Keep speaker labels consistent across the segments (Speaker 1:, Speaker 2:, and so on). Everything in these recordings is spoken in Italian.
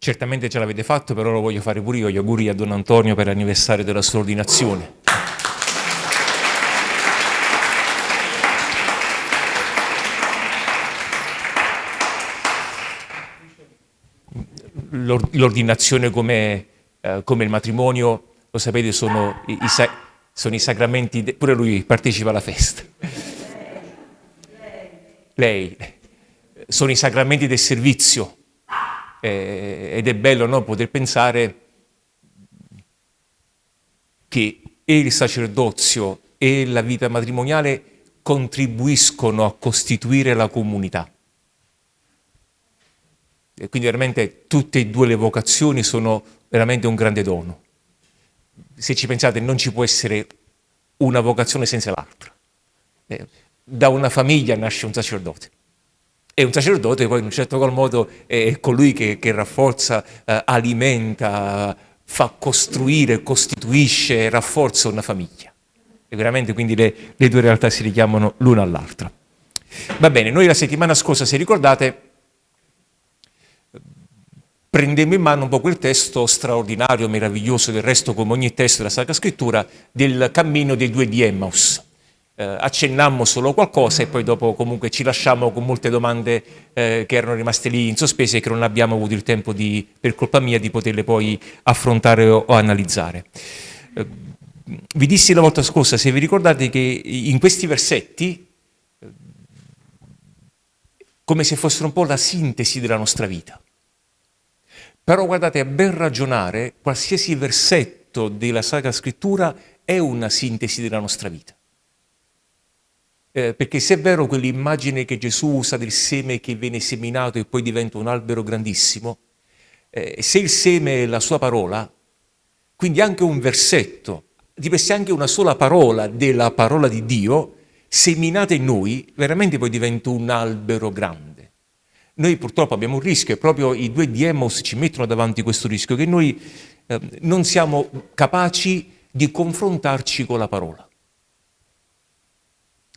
Speaker 1: Certamente ce l'avete fatto, però lo voglio fare pure io. Gli auguri a Don Antonio per l'anniversario della sua ordinazione. L'ordinazione come, eh, come, il matrimonio, lo sapete, sono i, i, sono i sacramenti, pure lui partecipa alla festa. Lei, sono i sacramenti del servizio eh, ed è bello no, poter pensare che il sacerdozio e la vita matrimoniale contribuiscono a costituire la comunità. E quindi veramente tutte e due le vocazioni sono veramente un grande dono. Se ci pensate non ci può essere una vocazione senza l'altra. Eh, da una famiglia nasce un sacerdote e un sacerdote poi in un certo qual modo è colui che, che rafforza, eh, alimenta, fa costruire, costituisce, rafforza una famiglia. E veramente quindi le, le due realtà si richiamano l'una all'altra. Va bene, noi la settimana scorsa, se ricordate, prendemmo in mano un po' quel testo straordinario, meraviglioso, del resto come ogni testo della Sacra Scrittura, del cammino dei due di Emmaus eh, accennammo solo qualcosa e poi dopo comunque ci lasciamo con molte domande eh, che erano rimaste lì in sospese e che non abbiamo avuto il tempo di, per colpa mia di poterle poi affrontare o, o analizzare. Eh, vi dissi la volta scorsa, se vi ricordate, che in questi versetti, come se fossero un po' la sintesi della nostra vita. Però guardate, a ben ragionare, qualsiasi versetto della Sacra Scrittura è una sintesi della nostra vita. Eh, perché se è vero quell'immagine che Gesù usa del seme che viene seminato e poi diventa un albero grandissimo, eh, se il seme è la sua parola, quindi anche un versetto, deve essere anche una sola parola della parola di Dio, seminata in noi, veramente poi diventa un albero grande. Noi purtroppo abbiamo un rischio, e proprio i due di ci mettono davanti questo rischio, che noi eh, non siamo capaci di confrontarci con la parola.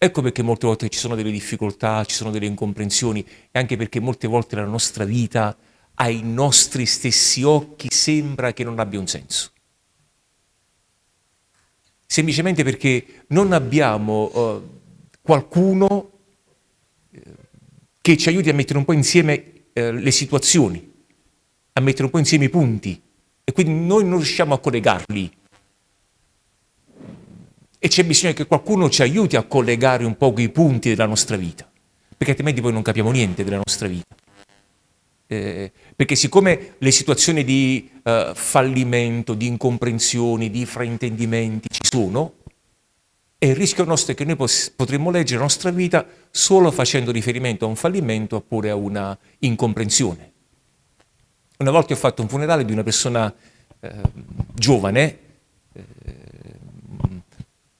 Speaker 1: Ecco perché molte volte ci sono delle difficoltà, ci sono delle incomprensioni e anche perché molte volte la nostra vita ai nostri stessi occhi sembra che non abbia un senso. Semplicemente perché non abbiamo uh, qualcuno eh, che ci aiuti a mettere un po' insieme uh, le situazioni, a mettere un po' insieme i punti e quindi noi non riusciamo a collegarli e c'è bisogno che qualcuno ci aiuti a collegare un po' quei punti della nostra vita, perché altrimenti poi non capiamo niente della nostra vita. Eh, perché siccome le situazioni di eh, fallimento, di incomprensioni, di fraintendimenti ci sono, e il rischio nostro è che noi potremmo leggere la nostra vita solo facendo riferimento a un fallimento oppure a una incomprensione. Una volta ho fatto un funerale di una persona eh, giovane, eh,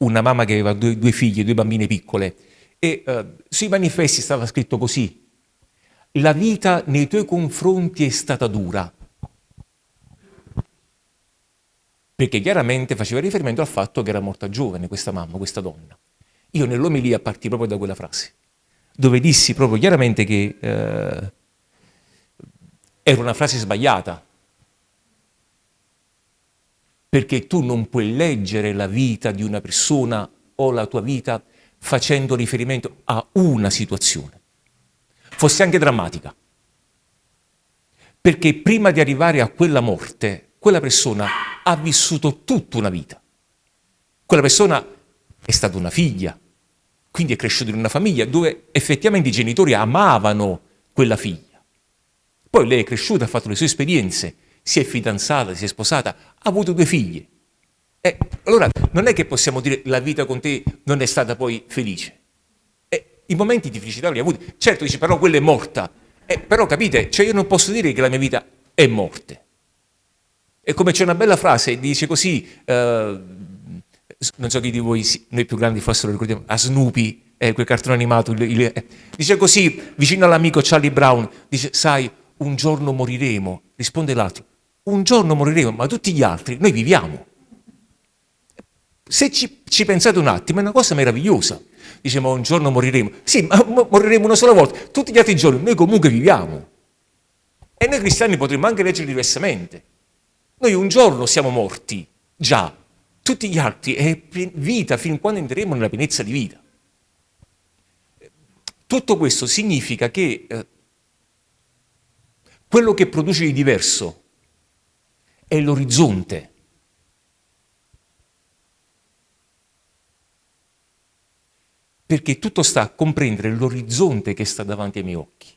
Speaker 1: una mamma che aveva due, due figlie, due bambine piccole, e uh, sui manifesti stava scritto così, la vita nei tuoi confronti è stata dura, perché chiaramente faceva riferimento al fatto che era morta giovane questa mamma, questa donna. Io nell'omelia partì proprio da quella frase, dove dissi proprio chiaramente che eh, era una frase sbagliata, perché tu non puoi leggere la vita di una persona o la tua vita facendo riferimento a una situazione, fosse anche drammatica. Perché prima di arrivare a quella morte, quella persona ha vissuto tutta una vita. Quella persona è stata una figlia, quindi è cresciuta in una famiglia dove effettivamente i genitori amavano quella figlia. Poi lei è cresciuta, ha fatto le sue esperienze, si è fidanzata, si è sposata, ha avuto due figli. E allora non è che possiamo dire la vita con te non è stata poi felice. E I momenti di felicità li ha avuti. Certo dice però quella è morta. E, però capite, cioè io non posso dire che la mia vita è morte. E come c'è una bella frase, dice così, eh, non so chi di voi, noi più grandi forse lo ricordiamo, a Snoopy, eh, quel cartone animato, il, il, eh, dice così, vicino all'amico Charlie Brown, dice, sai, un giorno moriremo, risponde l'altro, un giorno moriremo, ma tutti gli altri, noi viviamo. Se ci, ci pensate un attimo, è una cosa meravigliosa. Dice, ma un giorno moriremo. Sì, ma moriremo una sola volta. Tutti gli altri giorni noi comunque viviamo. E noi cristiani potremmo anche leggere diversamente. Noi un giorno siamo morti, già, tutti gli altri è vita fin quando entreremo nella pienezza di vita. Tutto questo significa che eh, quello che produce di diverso è l'orizzonte. Perché tutto sta a comprendere l'orizzonte che sta davanti ai miei occhi.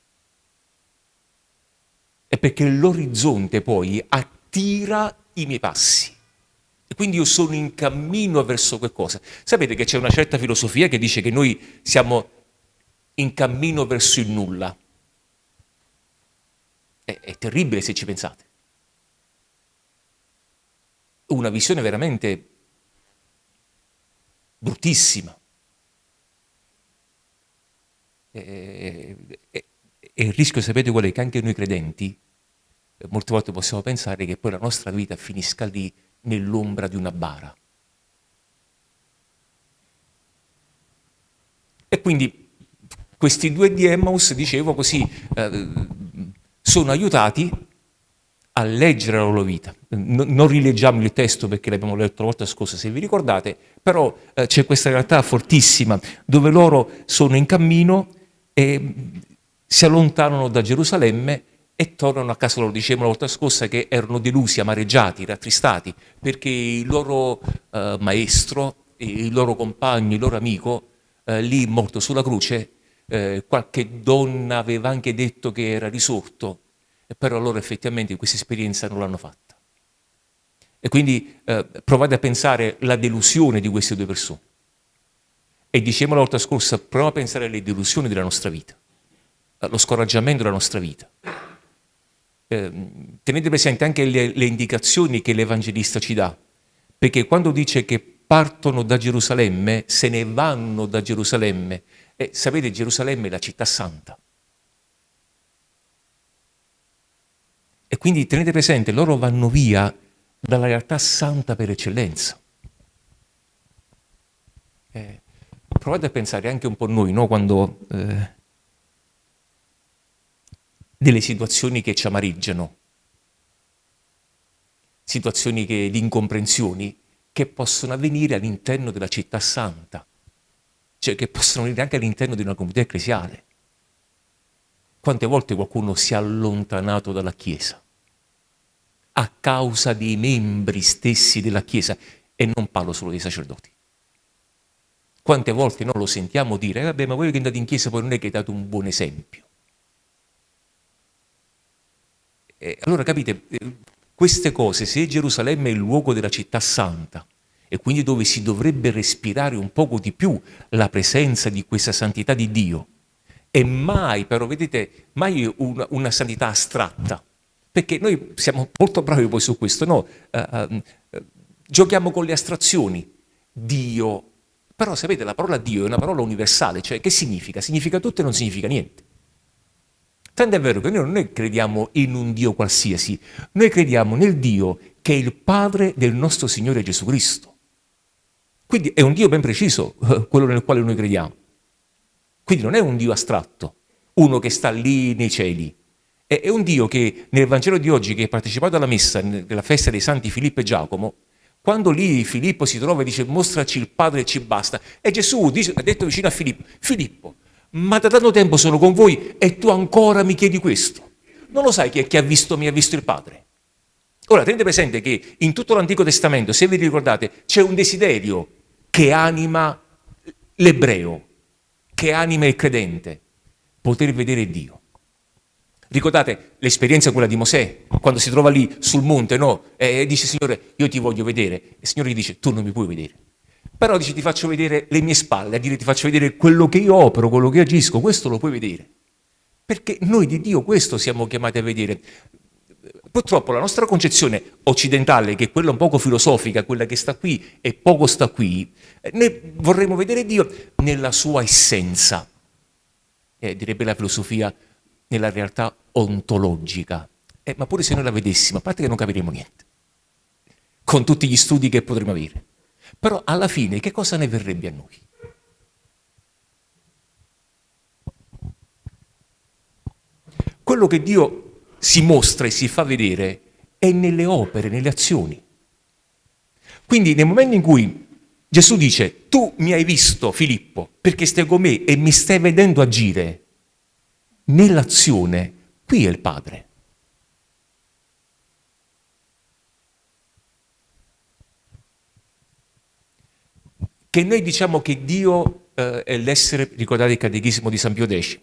Speaker 1: E perché l'orizzonte poi attira i miei passi. E quindi io sono in cammino verso qualcosa. Sapete che c'è una certa filosofia che dice che noi siamo in cammino verso il nulla. È, è terribile se ci pensate. Una visione veramente bruttissima. E, e, e il rischio, sapete qual è? Che anche noi credenti molte volte possiamo pensare che poi la nostra vita finisca lì nell'ombra di una bara. E quindi questi due di Emmaus, dicevo così, eh, sono aiutati a leggere la loro vita. non rileggiamo il testo perché l'abbiamo letto la volta scorsa, se vi ricordate, però eh, c'è questa realtà fortissima dove loro sono in cammino e si allontanano da Gerusalemme e tornano a casa loro. Dicevamo la volta scorsa che erano delusi, amareggiati, rattristati, perché il loro eh, maestro, il loro compagno, il loro amico, eh, lì morto sulla croce, eh, qualche donna aveva anche detto che era risorto, però loro effettivamente questa esperienza non l'hanno fatta. E quindi eh, provate a pensare la delusione di queste due persone. E dicevamo la volta scorsa, prova a pensare alle delusioni della nostra vita, allo scoraggiamento della nostra vita. Eh, tenete presente anche le, le indicazioni che l'Evangelista ci dà, perché quando dice che partono da Gerusalemme, se ne vanno da Gerusalemme, e sapete, Gerusalemme è la città santa. E quindi tenete presente, loro vanno via dalla realtà santa per eccellenza. Eh, provate a pensare anche un po' noi, no? quando eh, delle situazioni che ci amareggiano, situazioni che, di incomprensioni che possono avvenire all'interno della città santa cioè che possono venire anche all'interno di una comunità ecclesiale. Quante volte qualcuno si è allontanato dalla Chiesa a causa dei membri stessi della Chiesa e non parlo solo dei sacerdoti. Quante volte noi lo sentiamo dire, eh, vabbè ma voi che andate in chiesa poi non è che date un buon esempio. E allora capite, eh, queste cose, se Gerusalemme è il luogo della città santa, e quindi dove si dovrebbe respirare un poco di più la presenza di questa santità di Dio. E mai, però, vedete, mai una, una santità astratta. Perché noi siamo molto bravi poi su questo, no? Uh, uh, giochiamo con le astrazioni. Dio. Però sapete, la parola Dio è una parola universale, cioè che significa? Significa tutto e non significa niente. Tanto è vero che noi non crediamo in un Dio qualsiasi, noi crediamo nel Dio che è il Padre del nostro Signore Gesù Cristo. Quindi è un Dio ben preciso quello nel quale noi crediamo. Quindi non è un Dio astratto, uno che sta lì nei cieli. È, un Dio che nel Vangelo di oggi, che ha partecipato alla messa, nella festa dei santi Filippo e Giacomo, quando lì Filippo si trova e dice mostraci il Padre e ci basta, e Gesù dice, ha detto vicino a Filippo, Filippo, ma da tanto tempo sono con voi e tu ancora mi chiedi questo? Non lo sai che chi ha visto mi ha visto il Padre? Ora, tenete presente che in tutto l'Antico Testamento, se vi ricordate, c'è un desiderio che anima l'ebreo, che anima il credente, poter vedere Dio. Ricordate l'esperienza quella di Mosè, quando si trova lì sul monte, no? E dice, Signore, io ti voglio vedere. E il Signore gli dice, tu non mi puoi vedere. Però dice, ti faccio vedere le mie spalle, a dire ti faccio vedere quello che io opero, quello che agisco, questo lo puoi vedere. Perché noi di Dio questo siamo chiamati a vedere. Purtroppo la nostra concezione occidentale, che è quella un poco filosofica, quella che sta qui e poco sta qui, noi vorremmo vedere Dio nella sua essenza, eh, direbbe la filosofia, nella realtà ontologica. Eh, ma pure se noi la vedessimo, a parte che non capiremo niente, con tutti gli studi che potremmo avere. Però alla fine che cosa ne verrebbe a noi? Quello che Dio si mostra e si fa vedere è nelle opere, nelle azioni. Quindi nel momento in cui Gesù dice, tu mi hai visto Filippo perché stai con me e mi stai vedendo agire, nell'azione, qui è il Padre. Che noi diciamo che Dio eh, è l'essere, ricordate il catechismo di San Pio X,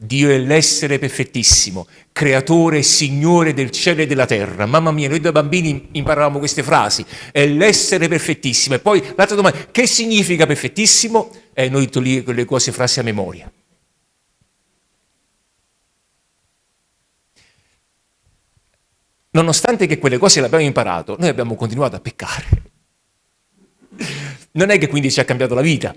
Speaker 1: Dio è l'essere perfettissimo, creatore e signore del cielo e della terra. Mamma mia, noi da bambini imparavamo queste frasi, è l'essere perfettissimo. E poi l'altra domanda, che significa perfettissimo? E eh, noi lì quelle cose frasi a memoria. Nonostante che quelle cose le abbiamo imparato, noi abbiamo continuato a peccare. Non è che quindi ci ha cambiato la vita,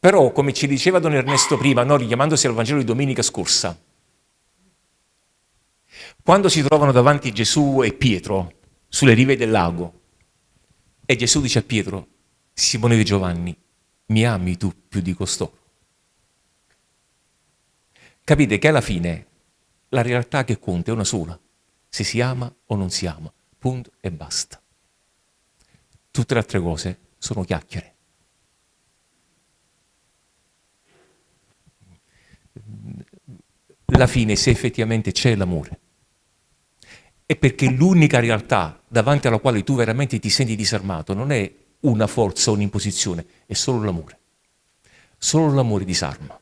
Speaker 1: Però, come ci diceva Don Ernesto prima, no, richiamandosi al Vangelo di domenica scorsa, quando si trovano davanti Gesù e Pietro sulle rive del lago, e Gesù dice a Pietro, Simone di Giovanni, mi ami tu più di costoro? Capite che alla fine la realtà che conta è una sola, se si ama o non si ama, punto e basta. Tutte le altre cose sono chiacchiere. la fine se effettivamente c'è l'amore. È perché l'unica realtà davanti alla quale tu veramente ti senti disarmato non è una forza o un'imposizione, è solo l'amore. Solo l'amore disarma.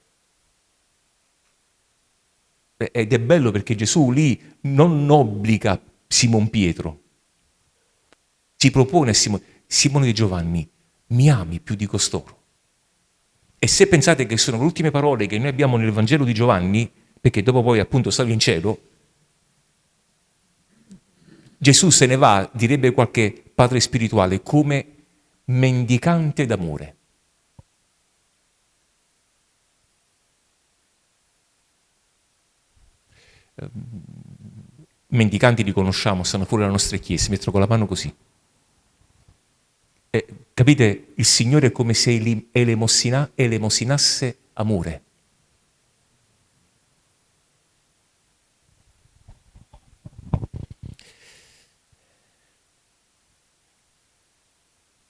Speaker 1: Ed è bello perché Gesù lì non obbliga Simon Pietro, si propone a Simone, Simone di Giovanni, mi ami più di costoro. E se pensate che sono le ultime parole che noi abbiamo nel Vangelo di Giovanni, perché dopo poi appunto salve in cielo, Gesù se ne va, direbbe qualche padre spirituale, come mendicante d'amore. Mendicanti li conosciamo, stanno fuori dalle nostre chiese, mettono con la mano così. E, capite? Il Signore è come se elemosinasse amore.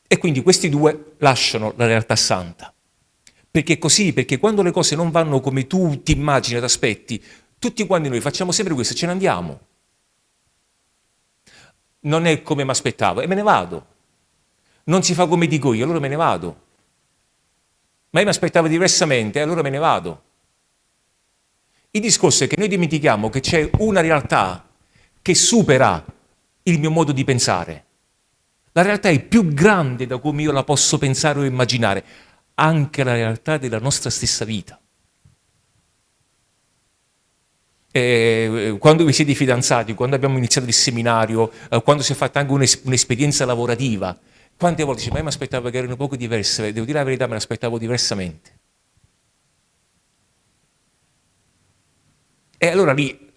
Speaker 1: E quindi questi due lasciano la realtà santa. Perché così, perché quando le cose non vanno come tu ti immagini ed aspetti, tutti quanti noi facciamo sempre questo, ce ne andiamo. Non è come mi aspettavo e me ne vado. Non si fa come dico io, allora me ne vado. Ma io mi aspettavo diversamente e allora me ne vado. Il discorso è che noi dimentichiamo che c'è una realtà che supera il mio modo di pensare la realtà è più grande da come io la posso pensare o immaginare, anche la realtà della nostra stessa vita. E quando vi siete fidanzati, quando abbiamo iniziato il seminario, eh, quando si è fatta anche un'esperienza lavorativa, quante volte dice, ma io mi aspettavo che erano un poco diverse, devo dire la verità, me l'aspettavo diversamente. E allora lì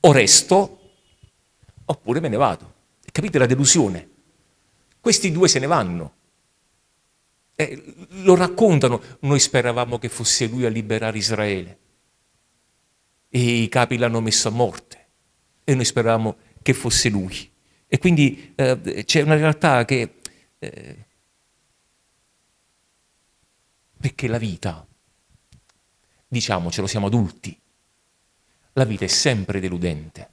Speaker 1: o resto oppure me ne vado. Capite la delusione? Questi due se ne vanno. Eh, lo raccontano, noi speravamo che fosse lui a liberare Israele. E i capi l'hanno messo a morte. E noi speravamo che fosse lui. E quindi eh, c'è una realtà che... Eh, perché la vita, diciamocelo, siamo adulti, la vita è sempre deludente.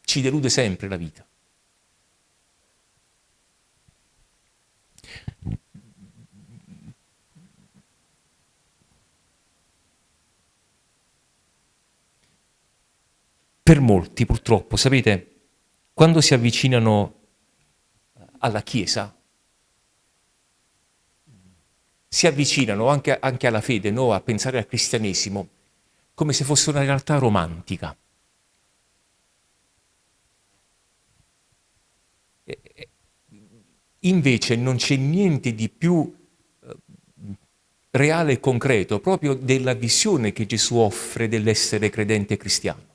Speaker 1: Ci delude sempre la vita. Per molti purtroppo, sapete, quando si avvicinano alla Chiesa, si avvicinano anche, anche alla fede, no? a pensare al cristianesimo, come se fosse una realtà romantica. Invece non c'è niente di più eh, reale e concreto proprio della visione che Gesù offre dell'essere credente cristiano.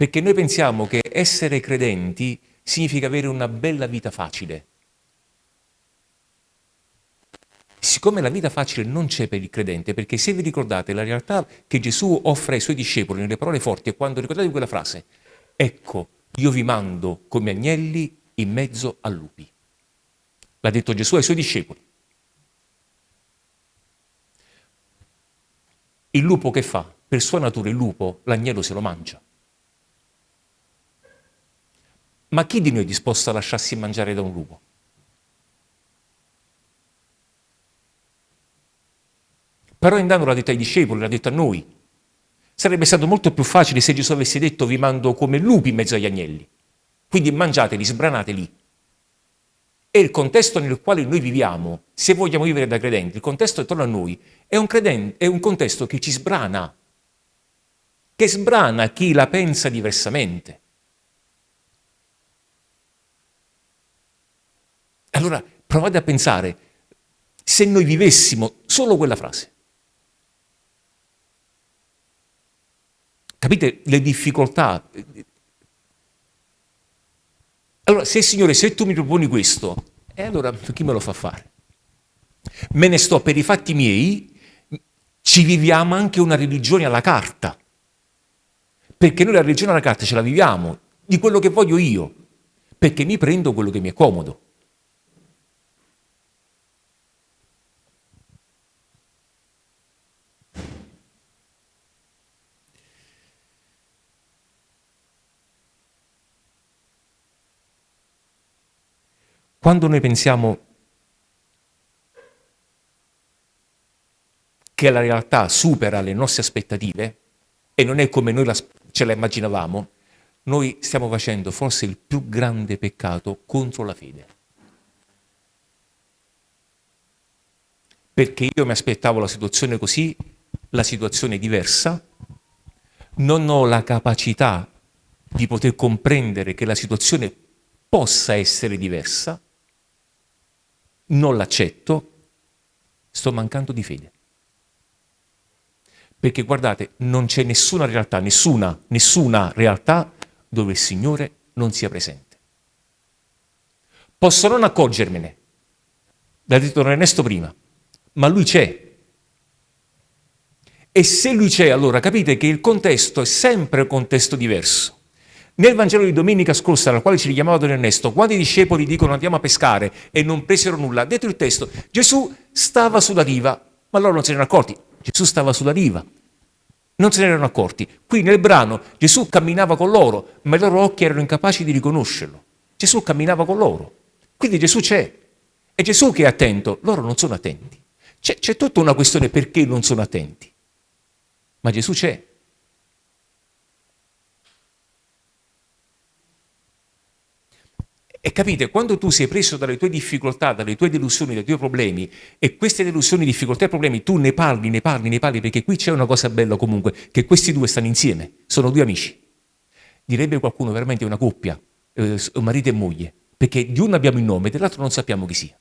Speaker 1: Perché noi pensiamo che essere credenti significa avere una bella vita facile. siccome la vita facile non c'è per il credente, perché se vi ricordate la realtà che Gesù offre ai suoi discepoli nelle parole forti è quando ricordate quella frase, ecco, io vi mando come agnelli in mezzo a lupi. L'ha detto Gesù ai suoi discepoli. Il lupo che fa? Per sua natura il lupo, l'agnello se lo mangia. Ma chi di noi è disposto a lasciarsi mangiare da un lupo? Però intanto l'ha detto ai discepoli, l'ha detto a noi. Sarebbe stato molto più facile se Gesù avesse detto vi mando come lupi in mezzo agli agnelli. Quindi mangiateli, sbranateli. E il contesto nel quale noi viviamo, se vogliamo vivere da credenti, il contesto attorno a noi è un, credente, è un contesto che ci sbrana, che sbrana chi la pensa diversamente. Allora provate a pensare, se noi vivessimo solo quella frase, Capite le difficoltà? Allora, se Signore, se tu mi proponi questo, e allora chi me lo fa fare? Me ne sto per i fatti miei, ci viviamo anche una religione alla carta. Perché noi la religione alla carta ce la viviamo di quello che voglio io, perché mi prendo quello che mi è comodo. Quando noi pensiamo che la realtà supera le nostre aspettative e non è come noi la, ce la immaginavamo, noi stiamo facendo forse il più grande peccato contro la fede. Perché io mi aspettavo la situazione così, la situazione è diversa, non ho la capacità di poter comprendere che la situazione possa essere diversa, non l'accetto, sto mancando di fede. Perché guardate, non c'è nessuna realtà, nessuna, nessuna realtà dove il Signore non sia presente. Posso non accorgermene, l'ha detto Ernesto prima, ma Lui c'è. E se Lui c'è, allora capite che il contesto è sempre un contesto diverso. Nel Vangelo di domenica scorsa, al quale ci richiamava Don Ernesto, quando i discepoli dicono andiamo a pescare e non presero nulla, detto il testo, Gesù stava sulla riva, ma loro non se ne erano accorti. Gesù stava sulla riva, non se ne erano accorti. Qui nel brano Gesù camminava con loro, ma i loro occhi erano incapaci di riconoscerlo. Gesù camminava con loro. Quindi Gesù c'è. È Gesù che è attento, loro non sono attenti. C'è, tutta una questione perché non sono attenti. Ma Gesù c'è. E capite, quando tu sei preso dalle tue difficoltà, dalle tue delusioni, dai tuoi problemi, e queste delusioni, difficoltà e problemi, tu ne parli, ne parli, ne parli, perché qui c'è una cosa bella comunque, che questi due stanno insieme, sono due amici. Direbbe qualcuno veramente una coppia, eh, marito e moglie, perché di uno abbiamo il nome, dell'altro non sappiamo chi sia.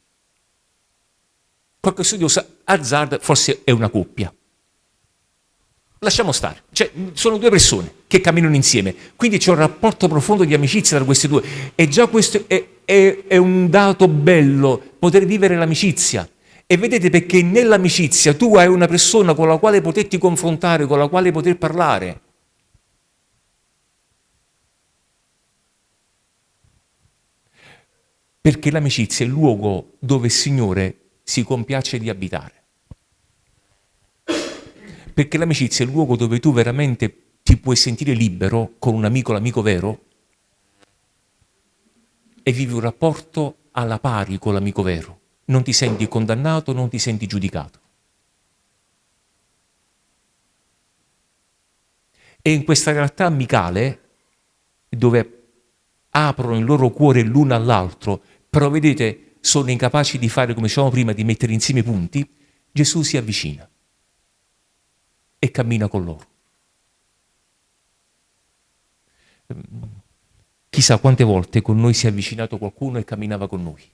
Speaker 1: Qualche studioso azzarda, forse è una coppia. Lasciamo stare, cioè, sono due persone che camminano insieme, quindi c'è un rapporto profondo di amicizia tra questi due e già questo è, è, è un dato bello, poter vivere l'amicizia. E vedete perché nell'amicizia tu hai una persona con la quale poterti confrontare, con la quale poter parlare. Perché l'amicizia è il luogo dove il Signore si compiace di abitare perché l'amicizia è il luogo dove tu veramente ti puoi sentire libero con un amico, l'amico vero, e vivi un rapporto alla pari con l'amico vero. Non ti senti condannato, non ti senti giudicato. E in questa realtà amicale, dove aprono il loro cuore l'uno all'altro, però vedete, sono incapaci di fare, come dicevamo prima, di mettere insieme i punti, Gesù si avvicina e cammina con loro. Chissà quante volte con noi si è avvicinato qualcuno e camminava con noi.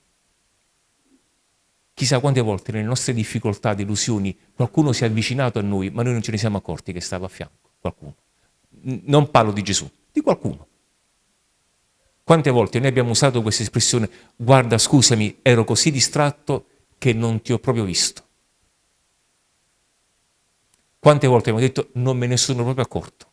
Speaker 1: Chissà quante volte nelle nostre difficoltà, delusioni, qualcuno si è avvicinato a noi, ma noi non ce ne siamo accorti che stava a fianco, qualcuno. Non parlo di Gesù, di qualcuno. Quante volte noi abbiamo usato questa espressione, guarda scusami, ero così distratto che non ti ho proprio visto. Quante volte abbiamo detto non me ne sono proprio accorto?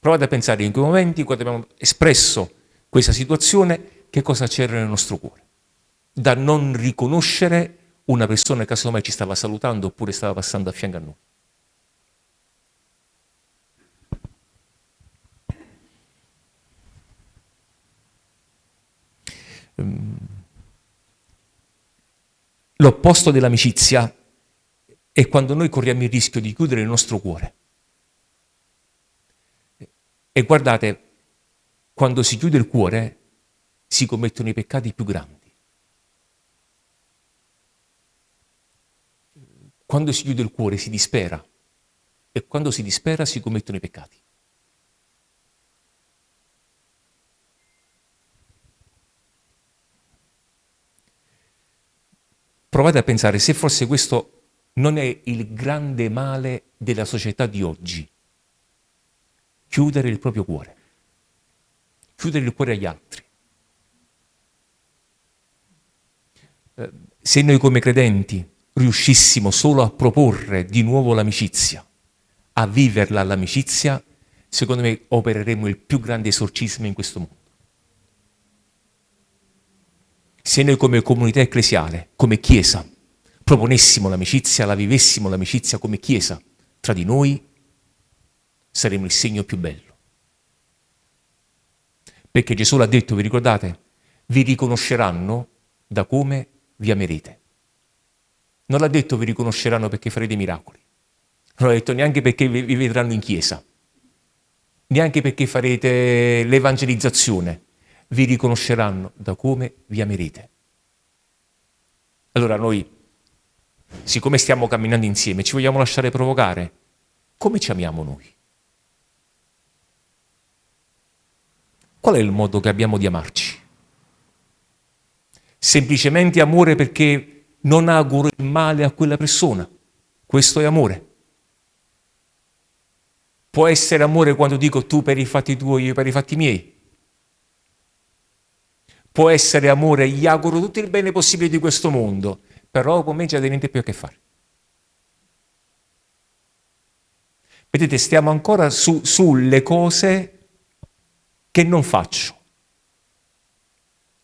Speaker 1: Provate a pensare in quei momenti, quando abbiamo espresso questa situazione, che cosa c'era nel nostro cuore. Da non riconoscere una persona che casomai ci stava salutando oppure stava passando a fianco a noi. Ehm, l'opposto dell'amicizia è quando noi corriamo il rischio di chiudere il nostro cuore. E guardate, quando si chiude il cuore si commettono i peccati più grandi. Quando si chiude il cuore si dispera e quando si dispera si commettono i peccati. Provate a pensare se forse questo non è il grande male della società di oggi. Chiudere il proprio cuore. Chiudere il cuore agli altri. Eh, se noi come credenti riuscissimo solo a proporre di nuovo l'amicizia, a viverla l'amicizia, secondo me opereremo il più grande esorcismo in questo mondo. Se noi come comunità ecclesiale, come Chiesa, proponessimo l'amicizia, la vivessimo l'amicizia come Chiesa tra di noi, saremo il segno più bello. Perché Gesù l'ha detto, vi ricordate? Vi riconosceranno da come vi amerete. Non l'ha detto vi riconosceranno perché farete miracoli. Non l'ha detto neanche perché vi vedranno in chiesa. Neanche perché farete l'evangelizzazione. Vi riconosceranno da come vi amerete. Allora noi siccome stiamo camminando insieme, ci vogliamo lasciare provocare? Come ci amiamo noi? Qual è il modo che abbiamo di amarci? Semplicemente amore perché non auguro il male a quella persona. Questo è amore. Può essere amore quando dico tu per i fatti tuoi, io per i fatti miei. Può essere amore, gli auguro tutto il bene possibile di questo mondo, però con me già niente più a che fare. Vedete, stiamo ancora su, sulle cose che non faccio.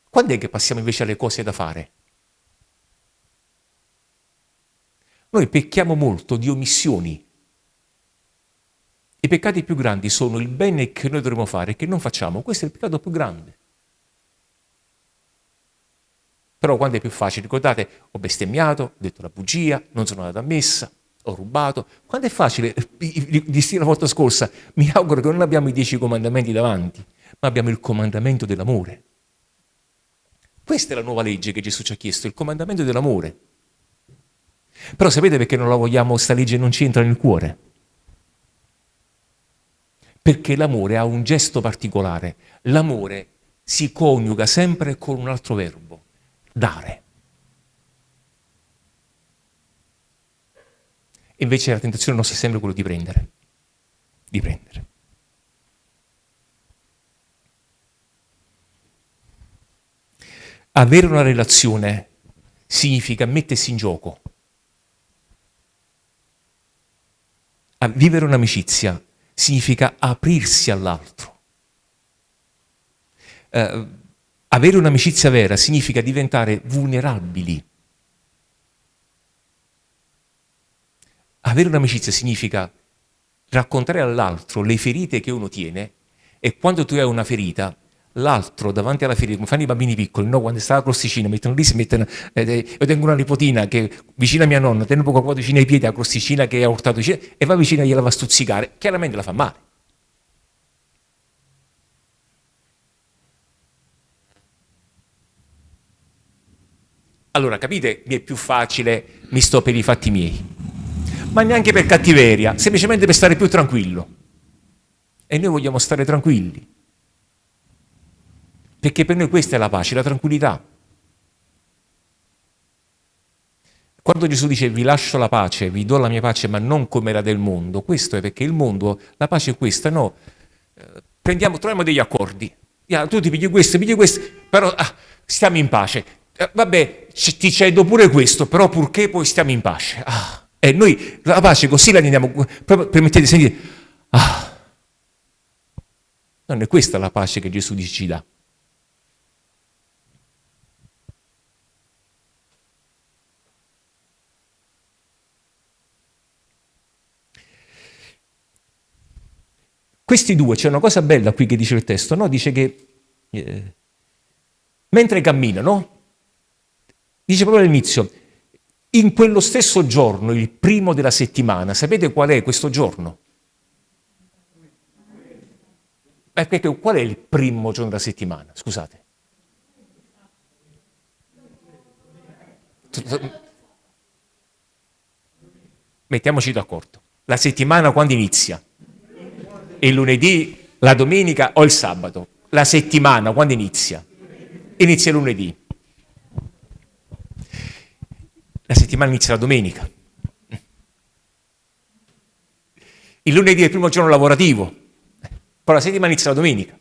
Speaker 1: Quando è che passiamo invece alle cose da fare? Noi pecchiamo molto di omissioni. I peccati più grandi sono il bene che noi dovremmo fare e che non facciamo. Questo è il peccato più grande. Però quando è più facile, ricordate, ho bestemmiato, ho detto la bugia, non sono andato a messa, ho rubato. Quando è facile, dissi la volta scorsa, mi auguro che non abbiamo i dieci comandamenti davanti, ma abbiamo il comandamento dell'amore. Questa è la nuova legge che Gesù ci ha chiesto, il comandamento dell'amore. Però sapete perché non la vogliamo, sta legge non ci entra nel cuore? Perché l'amore ha un gesto particolare. L'amore si coniuga sempre con un altro verbo dare. Invece la tentazione nostra è sempre quello di prendere, di prendere. Avere una relazione significa mettersi in gioco. A vivere un'amicizia significa aprirsi all'altro. Uh, avere un'amicizia vera significa diventare vulnerabili. Avere un'amicizia significa raccontare all'altro le ferite che uno tiene e quando tu hai una ferita, l'altro davanti alla ferita, come fanno i bambini piccoli, no? quando sta la crosticina, mettono lì, si mettono, eh, io tengo una nipotina che vicino a mia nonna, tiene un po' qua vicino ai piedi la crosticina che ha urtato e va vicino e gliela va a stuzzicare, chiaramente la fa male. Allora, capite, mi è più facile, mi sto per i fatti miei. Ma neanche per cattiveria, semplicemente per stare più tranquillo. E noi vogliamo stare tranquilli. Perché per noi questa è la pace, la tranquillità. Quando Gesù dice vi lascio la pace, vi do la mia pace, ma non come era del mondo, questo è perché il mondo, la pace è questa, no? Eh, prendiamo, troviamo degli accordi. Tu ti pigli questo, pigli questo, però ah, stiamo in pace vabbè, ti cedo pure questo, però purché poi stiamo in pace. Ah, E noi la pace così la andiamo, permettete di sentire, ah, non è questa la pace che Gesù ci dà. Questi due, c'è una cosa bella qui che dice il testo, no? Dice che eh, mentre camminano, dice proprio all'inizio, in quello stesso giorno, il primo della settimana, sapete qual è questo giorno? Perché qual è il primo giorno della settimana? Scusate. Mettiamoci d'accordo. La settimana quando inizia? Il lunedì, la domenica o il sabato? La settimana quando inizia? Inizia lunedì. La settimana inizia la domenica. Il lunedì è il primo giorno lavorativo, poi la settimana inizia la domenica.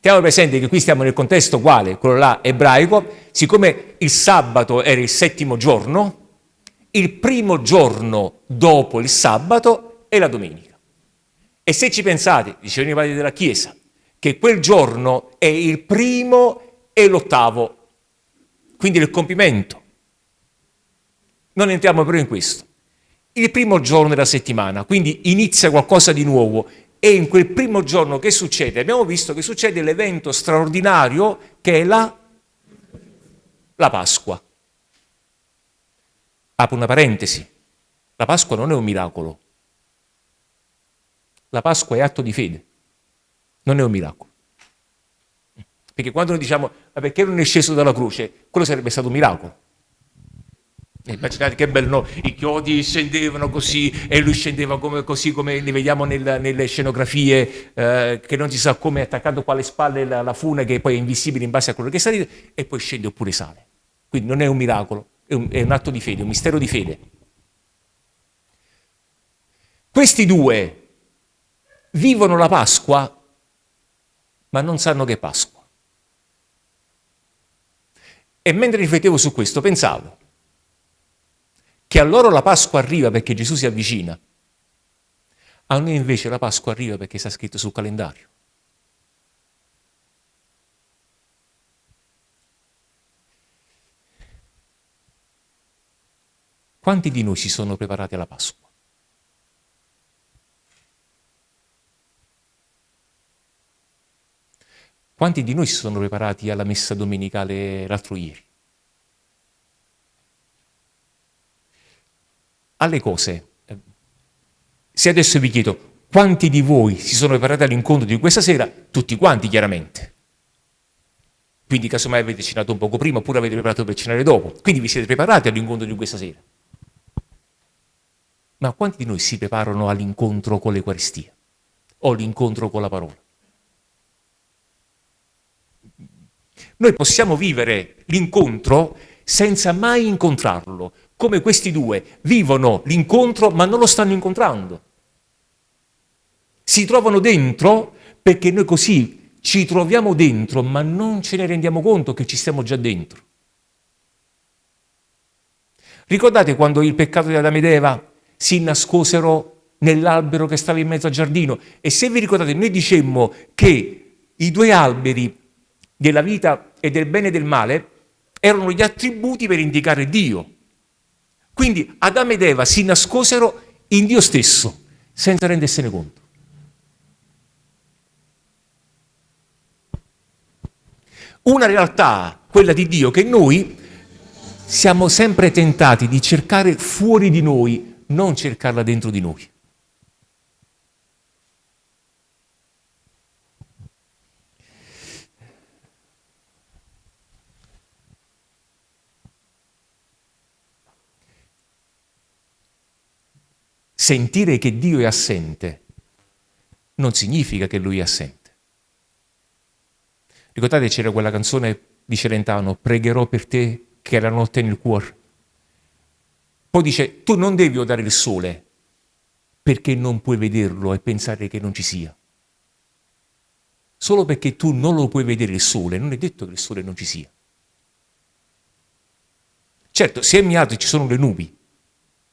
Speaker 1: Teniamo presente che qui stiamo nel contesto quale? Quello là ebraico, siccome il sabato era il settimo giorno, il primo giorno dopo il sabato è la domenica. E se ci pensate, dicevano i padri della Chiesa, che quel giorno è il primo e l'ottavo, quindi il compimento non entriamo però in questo. Il primo giorno della settimana, quindi inizia qualcosa di nuovo e in quel primo giorno che succede? Abbiamo visto che succede l'evento straordinario che è la, la Pasqua. Apro una parentesi. La Pasqua non è un miracolo. La Pasqua è atto di fede, non è un miracolo. Perché quando noi diciamo, ma perché non è sceso dalla croce? Quello sarebbe stato un miracolo. Immaginate che bello, no? i chiodi scendevano così e lui scendeva come, così come li vediamo nel, nelle scenografie, eh, che non si sa come è attaccato qua alle spalle la, la, fune che poi è invisibile in base a quello che salite e poi scende oppure sale. Quindi non è un miracolo, è un, è un atto di fede, un mistero di fede. Questi due vivono la Pasqua ma non sanno che è Pasqua. E mentre riflettevo su questo pensavo, che a loro la Pasqua arriva perché Gesù si avvicina. A noi invece la Pasqua arriva perché sta scritto sul calendario. Quanti di noi si sono preparati alla Pasqua? Quanti di noi si sono preparati alla messa domenicale l'altro ieri? Alle cose. Se adesso vi chiedo quanti di voi si sono preparati all'incontro di questa sera, tutti quanti chiaramente. Quindi casomai avete cenato un poco prima oppure avete preparato per cenare dopo. Quindi vi siete preparati all'incontro di questa sera. Ma quanti di noi si preparano all'incontro con l'Eucaristia o all'incontro con la parola? Noi possiamo vivere l'incontro senza mai incontrarlo, come questi due vivono l'incontro ma non lo stanno incontrando. Si trovano dentro perché noi così ci troviamo dentro ma non ce ne rendiamo conto che ci stiamo già dentro. Ricordate quando il peccato di Adamo ed Eva si nascosero nell'albero che stava in mezzo al giardino? E se vi ricordate, noi dicemmo che i due alberi della vita e del bene e del male erano gli attributi per indicare Dio. Quindi Adamo ed Eva si nascosero in Dio stesso, senza rendersene conto. Una realtà, quella di Dio, che noi siamo sempre tentati di cercare fuori di noi, non cercarla dentro di noi. Sentire che Dio è assente non significa che Lui è assente. Ricordate c'era quella canzone di Celentano, pregherò per te che è la notte nel cuore. Poi dice, tu non devi odare il sole perché non puoi vederlo e pensare che non ci sia. Solo perché tu non lo puoi vedere il sole, non è detto che il sole non ci sia. Certo, se a Miato ci sono le nubi,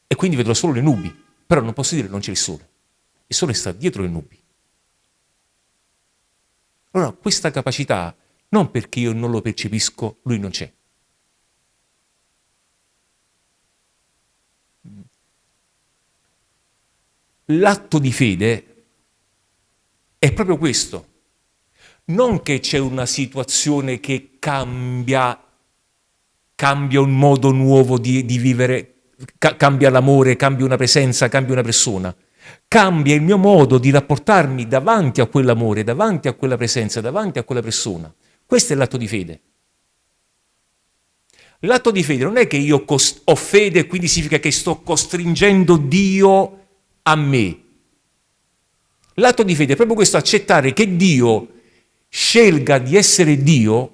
Speaker 1: e quindi vedrò solo le nubi, però non posso dire non c'è il sole. Il sole sta dietro le nubi. Allora, questa capacità, non perché io non lo percepisco, lui non c'è. L'atto di fede è proprio questo. Non che c'è una situazione che cambia, cambia un modo nuovo di, di vivere, ca cambia l'amore, cambia una presenza, cambia una persona cambia il mio modo di rapportarmi davanti a quell'amore, davanti a quella presenza, davanti a quella persona. Questo è l'atto di fede. L'atto di fede non è che io ho fede e quindi significa che sto costringendo Dio a me. L'atto di fede è proprio questo, accettare che Dio scelga di essere Dio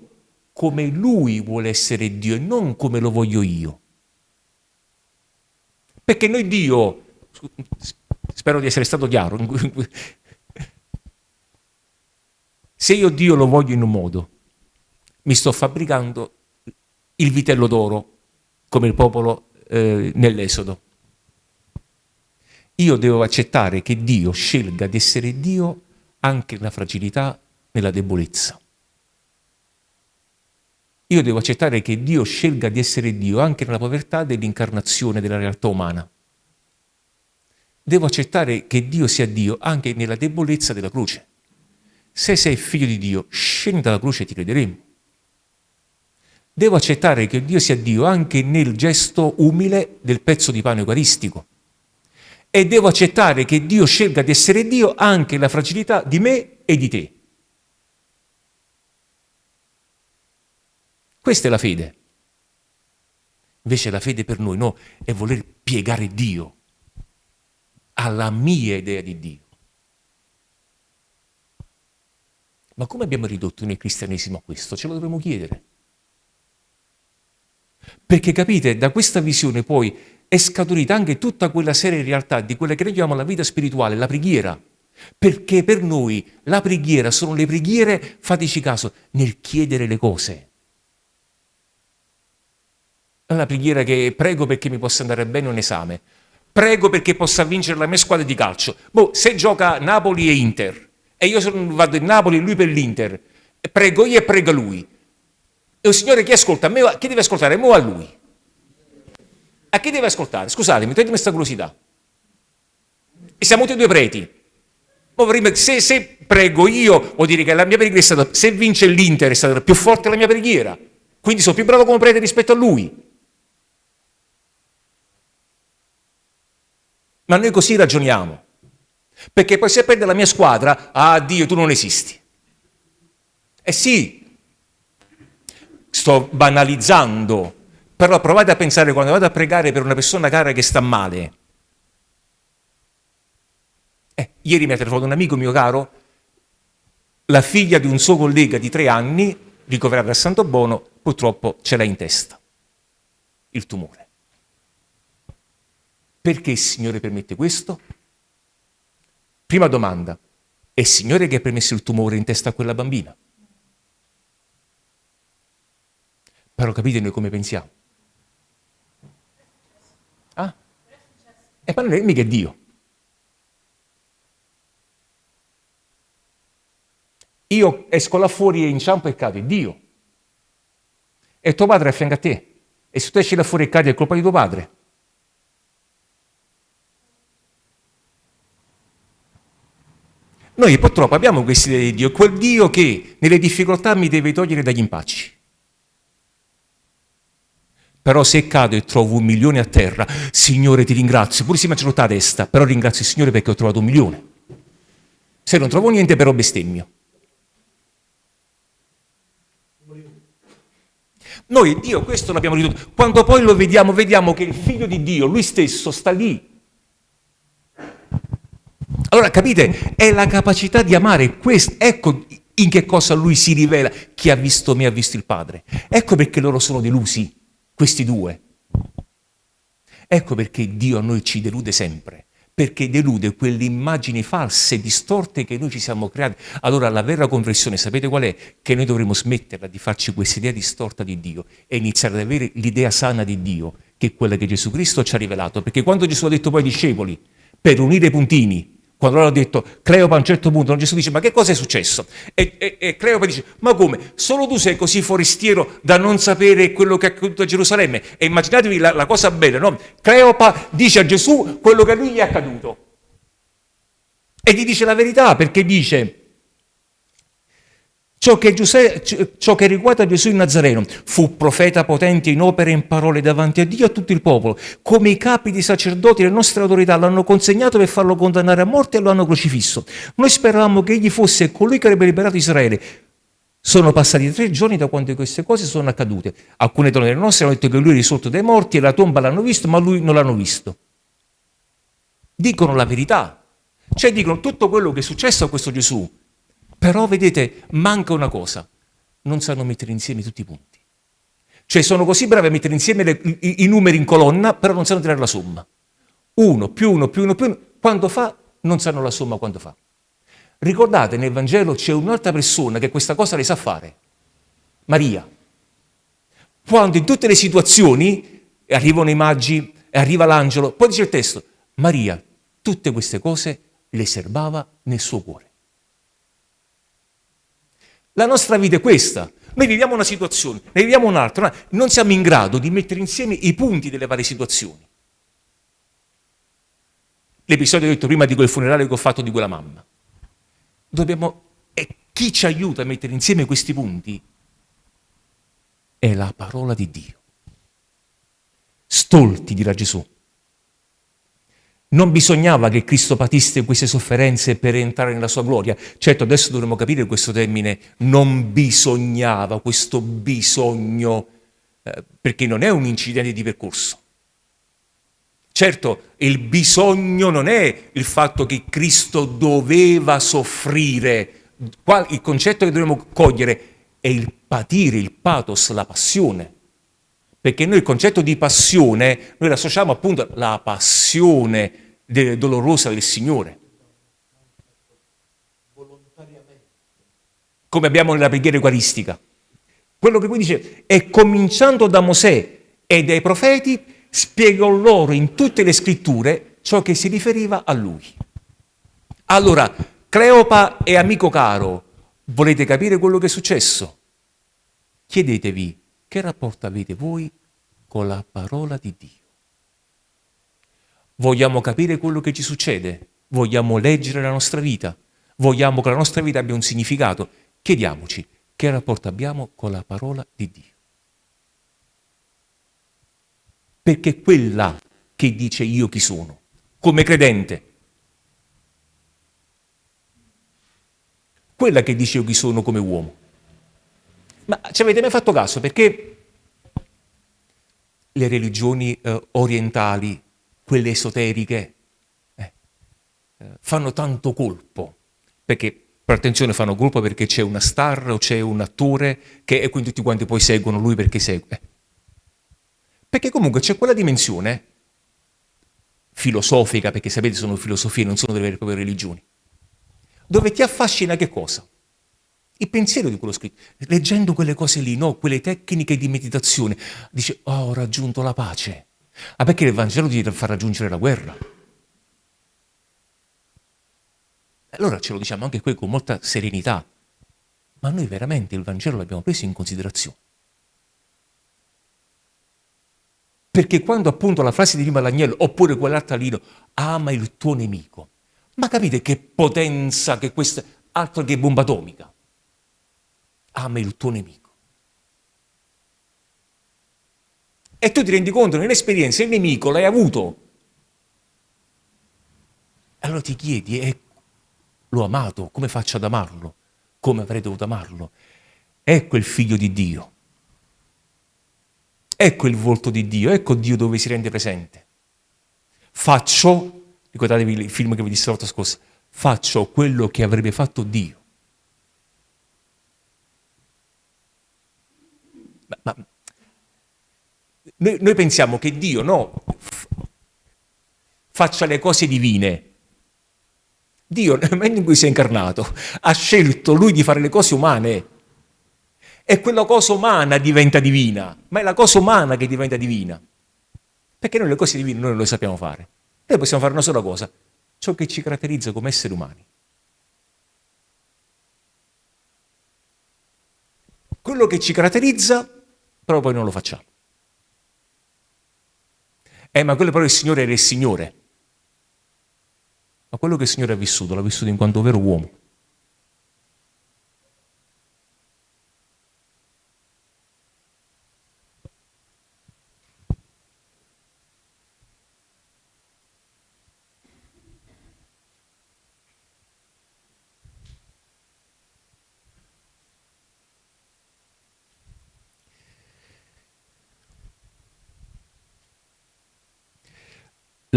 Speaker 1: come Lui vuole essere Dio e non come lo voglio io. Perché noi Dio, Spero di essere stato chiaro. Se io Dio lo voglio in un modo, mi sto fabbricando il vitello d'oro, come il popolo eh, nell'Esodo. Io devo accettare che Dio scelga di essere Dio anche nella fragilità, nella debolezza. Io devo accettare che Dio scelga di essere Dio anche nella povertà dell'incarnazione della realtà umana devo accettare che Dio sia Dio anche nella debolezza della croce. Se sei figlio di Dio, scendi dalla croce e ti crederemo. Devo accettare che Dio sia Dio anche nel gesto umile del pezzo di pane eucaristico. E devo accettare che Dio scelga di essere Dio anche nella fragilità di me e di te. Questa è la fede. Invece la fede per noi no, è voler piegare Dio alla mia idea di Dio. Ma come abbiamo ridotto nel cristianesimo a questo? Ce lo dovremmo chiedere. Perché capite, da questa visione poi è scaturita anche tutta quella serie di realtà di quella che noi chiamiamo la vita spirituale, la preghiera. Perché per noi la preghiera sono le preghiere, fateci caso, nel chiedere le cose. La preghiera che prego perché mi possa andare bene un esame, prego perché possa vincere la mia squadra di calcio. Boh, se gioca Napoli e Inter, e io sono, vado in Napoli e lui per l'Inter, prego io e prega lui. E il Signore chi ascolta? A me, chi deve ascoltare? Mo a lui. A chi deve ascoltare? Scusatemi, toglietemi questa curiosità. E siamo tutti due preti. Se, se, prego io, vuol dire che la mia preghiera è stata, se vince l'Inter è stata più forte la mia preghiera. Quindi sono più bravo come prete rispetto a lui. Ma noi così ragioniamo. Perché poi se perde la mia squadra, ah Dio, tu non esisti. Eh sì, sto banalizzando, però provate a pensare quando vado a pregare per una persona cara che sta male. Eh, ieri mi ha telefonato un amico mio caro, la figlia di un suo collega di tre anni, ricoverata a Santo Bono, purtroppo ce l'ha in testa, il tumore. Perché il Signore permette questo? Prima domanda, è il Signore che ha permesso il tumore in testa a quella bambina? Però capite noi come pensiamo? Ah? E poi non è mica Dio. Io esco là fuori e inciampo e cado, è Dio. E tuo padre è a fianco a te. E se tu esci là fuori e cadi è colpa di tuo padre. Noi purtroppo abbiamo questa idea di Dio, quel Dio che nelle difficoltà mi deve togliere dagli impacci. Però se cado e trovo un milione a terra, Signore ti ringrazio, pure se mi ha a testa, però ringrazio il Signore perché ho trovato un milione. Se non trovo niente però bestemmio. Noi Dio questo l'abbiamo ridotto. Quando poi lo vediamo, vediamo che il figlio di Dio, lui stesso, sta lì allora capite, è la capacità di amare, questo, ecco in che cosa lui si rivela, chi ha visto me ha visto il Padre. Ecco perché loro sono delusi, questi due. Ecco perché Dio a noi ci delude sempre, perché delude quelle immagini false, distorte che noi ci siamo creati. Allora la vera conversione, sapete qual è? Che noi dovremmo smetterla di farci questa idea distorta di Dio e iniziare ad avere l'idea sana di Dio, che quella che Gesù Cristo ci ha rivelato. Perché quando Gesù ha detto poi ai discepoli, per unire i puntini, quando loro hanno detto Cleopa a un certo punto, Gesù dice ma che cosa è successo? E, e, e, Cleopa dice ma come? Solo tu sei così forestiero da non sapere quello che è accaduto a Gerusalemme? E immaginatevi la, la cosa bella, no? Cleopa dice a Gesù quello che a lui gli è accaduto. E gli dice la verità perché dice Ciò che, Giuseppe, ciò che, riguarda Gesù il Nazareno fu profeta potente in opere e in parole davanti a Dio e a tutto il popolo, come i capi di sacerdoti le nostre autorità l'hanno consegnato per farlo condannare a morte e lo hanno crocifisso. Noi speravamo che egli fosse colui che avrebbe liberato Israele. Sono passati tre giorni da quando queste cose sono accadute. Alcune donne nostre hanno detto che lui è risorto dai morti e la tomba l'hanno visto, ma lui non l'hanno visto. Dicono la verità. Cioè dicono tutto quello che è successo a questo Gesù però vedete, manca una cosa, non sanno mettere insieme tutti i punti. Cioè sono così bravi a mettere insieme le, i, i, numeri in colonna, però non sanno tirare la somma. Uno più uno più uno più uno, quando fa, non sanno la somma quando fa. Ricordate, nel Vangelo c'è un'altra persona che questa cosa le sa fare, Maria. Quando in tutte le situazioni arrivano i magi, arriva l'angelo, poi dice il testo, Maria tutte queste cose le serbava nel suo cuore. La nostra vita è questa. Noi viviamo una situazione, ne viviamo un'altra, non siamo in grado di mettere insieme i punti delle varie situazioni. L'episodio che ho detto prima di quel funerale che ho fatto di quella mamma. Dobbiamo, e chi ci aiuta a mettere insieme questi punti è la parola di Dio. Stolti, dirà Gesù. Non bisognava che Cristo patisse queste sofferenze per entrare nella sua gloria. Certo, adesso dovremmo capire questo termine, non bisognava, questo bisogno, eh, perché non è un incidente di percorso. Certo, il bisogno non è il fatto che Cristo doveva soffrire. Il concetto che dobbiamo cogliere è il patire, il pathos, la passione. Perché noi il concetto di passione, noi l'associamo appunto alla passione dolorosa del Signore. Come abbiamo nella preghiera eucaristica. Quello che poi dice è cominciando da Mosè e dai profeti, spiegò loro in tutte le scritture ciò che si riferiva a lui. Allora, Cleopa e amico caro, volete capire quello che è successo? Chiedetevi che rapporto avete voi con la parola di Dio? Vogliamo capire quello che ci succede? Vogliamo leggere la nostra vita? Vogliamo che la nostra vita abbia un significato? Chiediamoci che rapporto abbiamo con la parola di Dio. Perché quella che dice io chi sono, come credente. Quella che dice io chi sono come uomo. Ma ci avete mai fatto caso? Perché le religioni eh, orientali, quelle esoteriche, eh, eh, fanno tanto colpo? Perché, per attenzione, fanno colpo perché c'è una star o c'è un attore che, e quindi tutti quanti poi seguono lui perché segue. Perché comunque c'è quella dimensione filosofica, perché sapete sono filosofie, non sono delle vere e proprie religioni, dove ti affascina che cosa? Il pensiero di quello scritto, leggendo quelle cose lì, no? quelle tecniche di meditazione, dice, oh, ho raggiunto la pace. Ah, perché il Vangelo ti fa raggiungere la guerra? Allora ce lo diciamo anche qui con molta serenità, ma noi veramente il Vangelo l'abbiamo preso in considerazione. Perché quando appunto la frase di Rima Lagnello, oppure quell'altra lino, ama il tuo nemico, ma capite che potenza che questa, altro che bomba atomica ama il tuo nemico. E tu ti rendi conto nell'esperienza il nemico l'hai avuto. Allora ti chiedi, eh, l'ho amato, come faccio ad amarlo? Come avrei dovuto amarlo? Ecco il figlio di Dio. Ecco il volto di Dio, ecco Dio dove si rende presente. Faccio, ricordatevi il film che vi disse la volta scorsa, faccio quello che avrebbe fatto Dio. Ma, noi, noi, pensiamo che Dio no, faccia le cose divine. Dio, nel momento in cui si è incarnato, ha scelto lui di fare le cose umane. E quella cosa umana diventa divina, ma è la cosa umana che diventa divina. Perché noi le cose divine noi non le sappiamo fare. Noi possiamo fare una sola cosa, ciò che ci caratterizza come esseri umani. Quello che ci caratterizza, però poi non lo facciamo. Eh, ma quello però il Signore era il Signore. Ma quello che il Signore ha vissuto, l'ha vissuto in quanto vero uomo.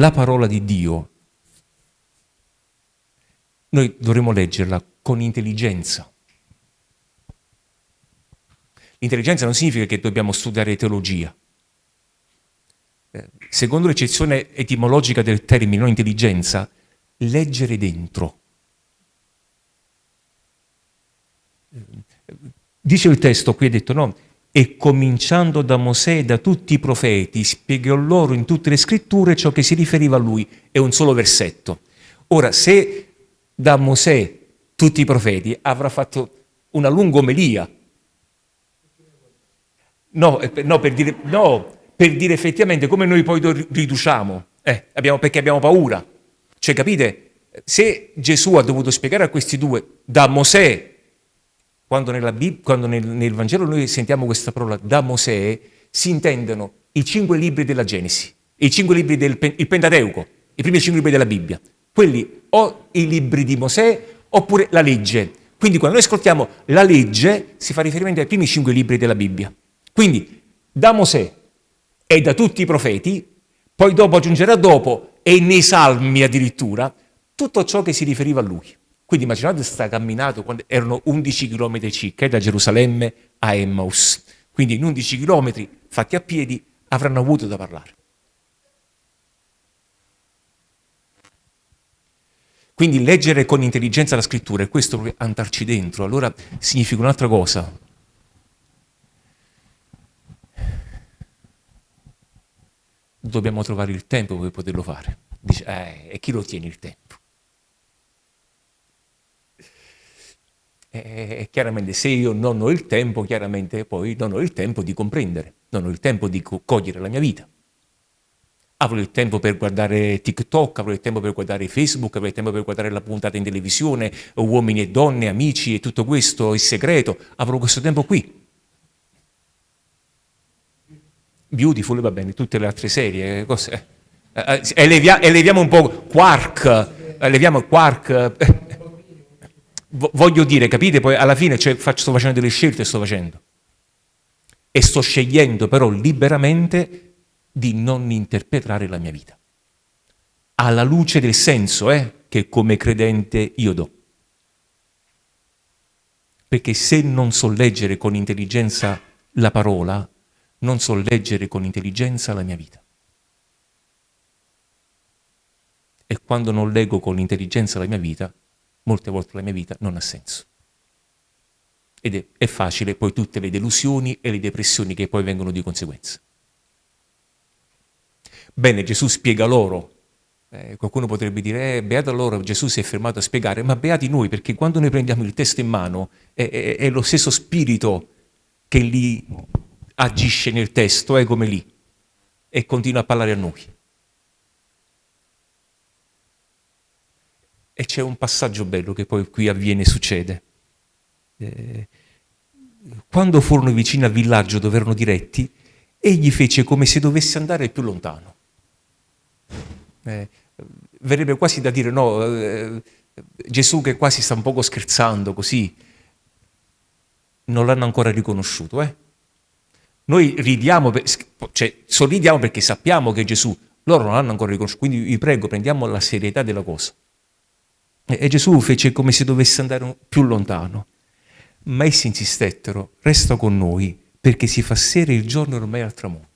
Speaker 1: La parola di Dio, noi dovremmo leggerla con intelligenza. L'intelligenza non significa che dobbiamo studiare teologia. Eh, secondo l'eccezione etimologica del termine intelligenza, leggere dentro. Dice il testo, qui è detto, no, e cominciando da Mosè e da tutti i profeti, spiegò loro in tutte le scritture ciò che si riferiva a lui. È un solo versetto. Ora, se da Mosè tutti i profeti avrà fatto una lunga omelia, no, eh, no, per, dire, no per dire effettivamente come noi poi riduciamo, eh, abbiamo, perché abbiamo paura. Cioè, capite? Se Gesù ha dovuto spiegare a questi due, da Mosè quando, Bib- quando nel, nel, Vangelo noi sentiamo questa parola da Mosè, si intendono i cinque libri della Genesi, i cinque libri del il Pentateuco, i primi cinque libri della Bibbia. Quelli o i libri di Mosè oppure la legge. Quindi quando noi ascoltiamo la legge si fa riferimento ai primi cinque libri della Bibbia. Quindi da Mosè e da tutti i profeti, poi dopo aggiungerà dopo e nei salmi addirittura, tutto ciò che si riferiva a lui. Quindi immaginate questa camminata, quando erano 11 km circa, da Gerusalemme a Emmaus. Quindi in 11 km fatti a piedi avranno avuto da parlare. Quindi leggere con intelligenza la scrittura e questo proprio andarci dentro, allora significa un'altra cosa. Dobbiamo trovare il tempo per poterlo fare. Dice, eh, e chi lo tiene il tempo? E chiaramente se io non ho il tempo, chiaramente poi non ho il tempo di comprendere, non ho il tempo di co cogliere la mia vita. Avrò il tempo per guardare TikTok, avrò il tempo per guardare Facebook, avrò il tempo per guardare la puntata in televisione, uomini e donne, amici e tutto questo, il segreto, avrò questo tempo qui. Beautiful, va bene, tutte le altre serie, cose. Eh, eh elevia eleviamo un po' Quark, eleviamo Quark voglio dire, capite? Poi alla fine cioè, faccio, sto facendo delle scelte, sto facendo. E sto scegliendo però liberamente di non interpretare la mia vita. Alla luce del senso eh, che come credente io do. Perché se non so leggere con intelligenza la parola, non so leggere con intelligenza la mia vita. E quando non leggo con intelligenza la mia vita, molte volte la mia vita non ha senso. Ed è, è facile poi tutte le delusioni e le depressioni che poi vengono di conseguenza. Bene, Gesù spiega loro. Eh, qualcuno potrebbe dire, eh, beato loro, Gesù si è fermato a spiegare, ma beati noi, perché quando noi prendiamo il testo in mano è, è, è lo stesso spirito che lì agisce nel testo, è come lì, e continua a parlare a noi. E c'è un passaggio bello che poi qui avviene e succede. Eh, quando furono vicini al villaggio dove erano diretti, egli fece come se dovesse andare più lontano. Eh, verrebbe quasi da dire, no, eh, Gesù che quasi sta un poco scherzando così, non l'hanno ancora riconosciuto. Eh? Noi ridiamo, cioè sorridiamo perché sappiamo che Gesù, loro non l'hanno ancora riconosciuto, quindi vi prego, prendiamo la serietà della cosa. E Gesù fece come se dovesse andare più lontano. Ma essi insistettero, resta con noi, perché si fa sera il giorno ormai al tramonto.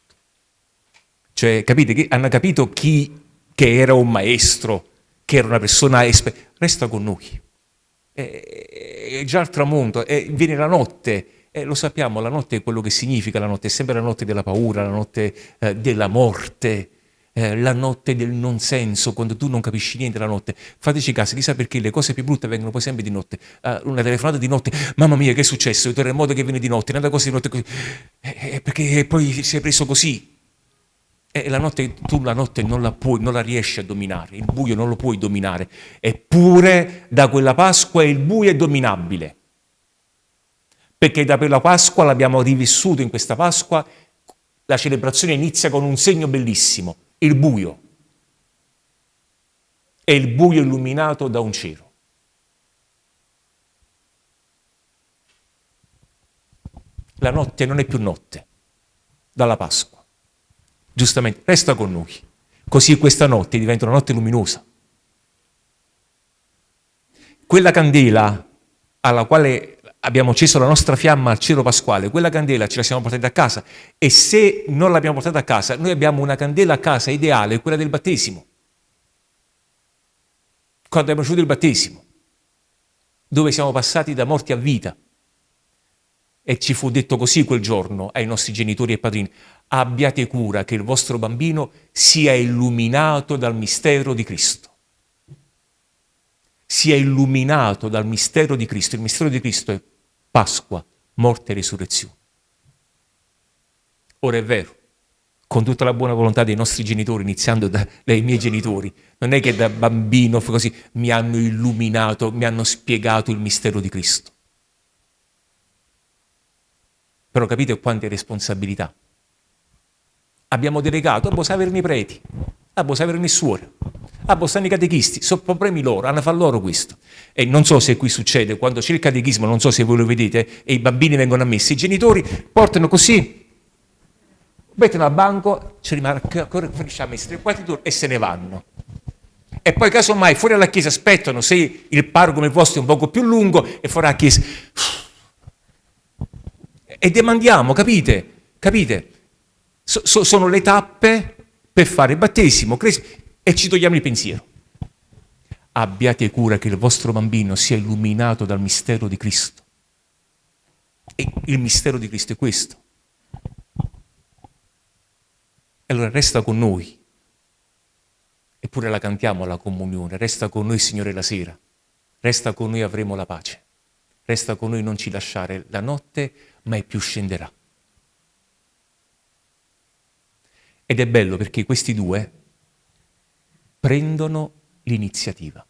Speaker 1: Cioè, capite? Hanno capito chi che era un maestro, che era una persona esperta. Resta con noi. È, già al tramonto, è, viene la notte, e lo sappiamo, la notte è quello che significa la notte, è sempre la notte della paura, la notte eh, della morte, eh, la notte del non senso, quando tu non capisci niente la notte. Fateci caso, chissà perché le cose più brutte vengono poi sempre di notte. Uh, una telefonata di notte, mamma mia che è successo, il terremoto che viene di notte, un'altra cosa di notte così. Eh, eh, perché poi si è preso così. E la notte, tu la notte non la puoi, non la riesci a dominare, il buio non lo puoi dominare. Eppure da quella Pasqua il buio è dominabile. Perché da quella Pasqua l'abbiamo rivissuto in questa Pasqua, la celebrazione inizia con un segno bellissimo il buio. È il buio illuminato da un cielo. La notte non è più notte, dalla Pasqua. Giustamente, resta con noi. Così questa notte diventa una notte luminosa. Quella candela alla quale abbiamo acceso la nostra fiamma al cielo pasquale, quella candela ce la siamo portata a casa e se non l'abbiamo portata a casa, noi abbiamo una candela a casa ideale, quella del battesimo. Quando abbiamo ricevuto il battesimo, dove siamo passati da morti a vita. E ci fu detto così quel giorno ai nostri genitori e padrini, abbiate cura che il vostro bambino sia illuminato dal mistero di Cristo sia illuminato dal mistero di Cristo. Il mistero di Cristo è Pasqua, morte e risurrezione. Ora è vero, con tutta la buona volontà dei nostri genitori, iniziando da, dai miei genitori, non è che da bambino così mi hanno illuminato, mi hanno spiegato il mistero di Cristo. Però capite quante responsabilità. Abbiamo delegato a Bosaverni preti, a Bosaverni suore, Ah, boh, stanno i catechisti, sono problemi loro, hanno fatto loro questo. E non so se qui succede, quando c'è il catechismo, non so se voi lo vedete, e i bambini vengono ammessi, i genitori portano così, mettono al banco, ci rimarca, facciamo i tre quarti d'ora e se ne vanno. E poi casomai fuori alla chiesa aspettano se il parroco come il vostro è un poco più lungo e fuori alla chiesa. E demandiamo, capite? Capite? So, so, sono le tappe per fare battesimo e ci togliamo il pensiero. Abbiate cura che il vostro bambino sia illuminato dal mistero di Cristo. E il mistero di Cristo è questo. E allora resta con noi. Eppure la cantiamo la comunione. Resta con noi, Signore, la sera. Resta con noi, avremo la pace. Resta con noi, non ci lasciare la notte, mai più scenderà. Ed è bello perché questi due prendono l'iniziativa.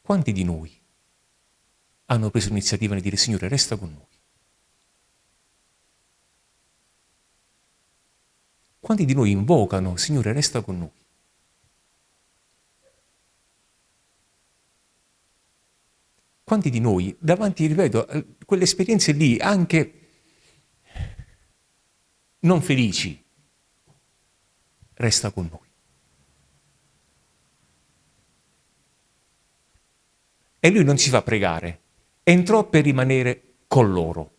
Speaker 1: Quanti di noi hanno preso l'iniziativa di dire Signore resta con noi? Quanti di noi invocano Signore resta con noi? Quanti di noi davanti, ripeto, a quelle esperienze lì, anche non felici, resta con noi. E lui non si fa pregare, entrò per rimanere con loro.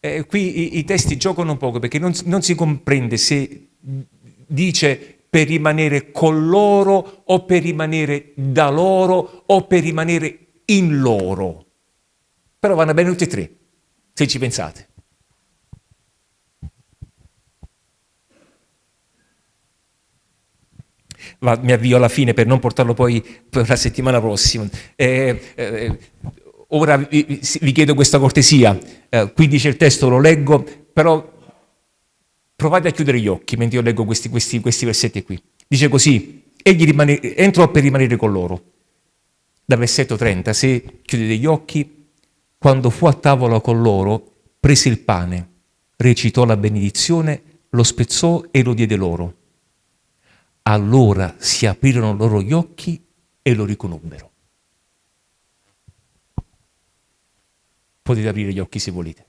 Speaker 1: Eh, qui i, i, testi giocano un poco perché non, non si comprende se dice per rimanere con loro o per rimanere da loro o per rimanere in loro. Però vanno bene tutti e tre, se ci pensate. Va, mi avvio alla fine per non portarlo poi per la settimana prossima. Eh, eh, ora vi, vi, chiedo questa cortesia, eh, qui dice il testo, lo leggo, però provate a chiudere gli occhi mentre io leggo questi, questi, questi versetti qui. Dice così, egli rimane, entrò per rimanere con loro. Da versetto 30, se chiudete gli occhi, quando fu a tavola con loro, prese il pane, recitò la benedizione, lo spezzò e lo diede loro allora si aprirono loro gli occhi e lo riconobbero. Potete aprire gli occhi se volete.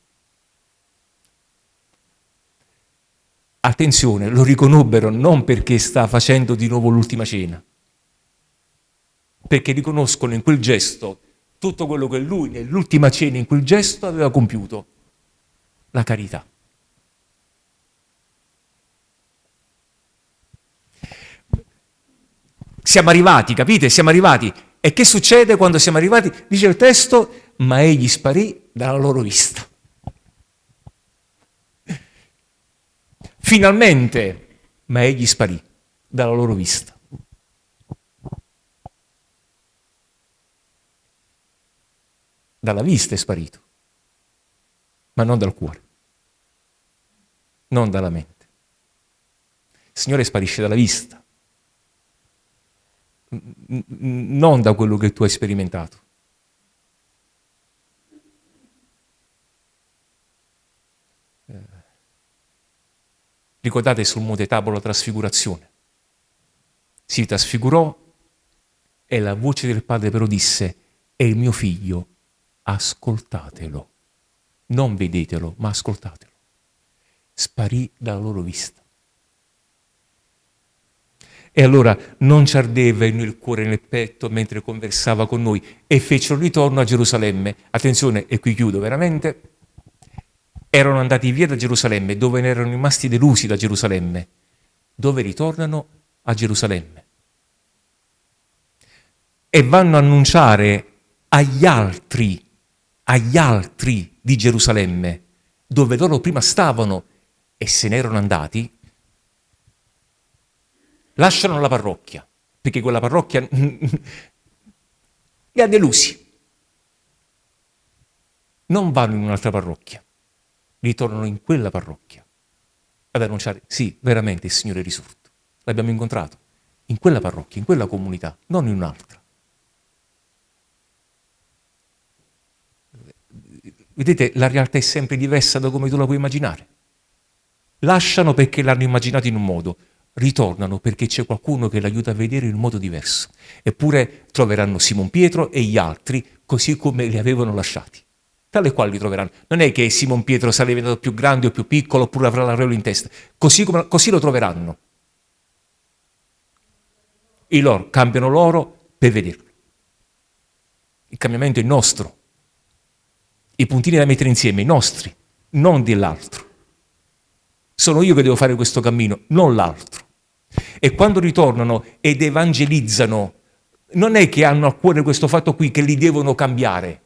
Speaker 1: Attenzione, lo riconobbero non perché sta facendo di nuovo l'ultima cena, perché riconoscono in quel gesto tutto quello che lui nell'ultima cena, in quel gesto, aveva compiuto, la carità. Siamo arrivati, capite? Siamo arrivati. E che succede quando siamo arrivati? Dice il testo, ma egli sparì dalla loro vista. finalmente, ma egli sparì dalla loro vista. Dalla vista è sparito, ma non dal cuore, non dalla mente. Il Signore sparisce dalla vista, non da quello che tu hai sperimentato. Eh, ricordate sul Monte Tabor la trasfigurazione. Si trasfigurò e la voce del Padre però disse, è il mio figlio, ascoltatelo. Non vedetelo, ma ascoltatelo. Sparì dalla loro vista. E allora non ci ardeva il cuore nel petto mentre conversava con noi e fecero ritorno a Gerusalemme. Attenzione, e qui chiudo veramente. Erano andati via da Gerusalemme, dove ne erano rimasti delusi da Gerusalemme. Dove ritornano? A Gerusalemme. E vanno a annunciare agli altri, agli altri di Gerusalemme, dove loro prima stavano e se ne erano andati, lasciano la parrocchia, perché quella parrocchia li ha delusi. Non vanno in un'altra parrocchia, ritornano in quella parrocchia ad annunciare, sì, veramente il Signore è risorto. L'abbiamo incontrato in quella parrocchia, in quella comunità, non in un'altra. Vedete, la realtà è sempre diversa da come tu la puoi immaginare. Lasciano perché l'hanno immaginato in un modo, ritornano perché c'è qualcuno che l'aiuta a vedere in modo diverso. Eppure troveranno Simon Pietro e gli altri così come li avevano lasciati. Tale quali li troveranno. Non è che Simon Pietro sarà diventato più grande o più piccolo oppure avrà l'aureola in testa. Così, come, così lo troveranno. I loro cambiano loro per vederlo. Il cambiamento è nostro. I puntini da mettere insieme, i nostri, non dell'altro. Sono io che devo fare questo cammino, non l'altro. E quando ritornano ed evangelizzano, non è che hanno a cuore questo fatto qui che li devono cambiare.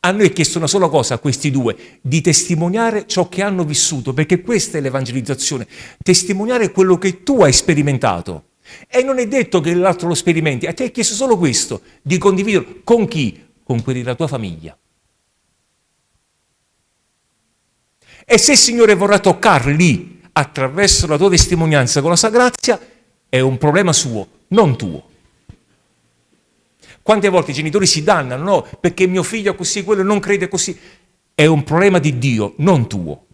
Speaker 1: A noi è chiesto una sola cosa a questi due, di testimoniare ciò che hanno vissuto, perché questa è l'evangelizzazione, testimoniare quello che tu hai sperimentato. E non è detto che l'altro lo sperimenti, a te è chiesto solo questo, di condividerlo con chi? Con quelli della tua famiglia. E se il Signore vorrà toccarli attraverso la tua testimonianza con la sua grazia, è un problema suo, non tuo. Quante volte i genitori si dannano, no, perché mio figlio è così, quello non crede così. È un problema di Dio, non tuo.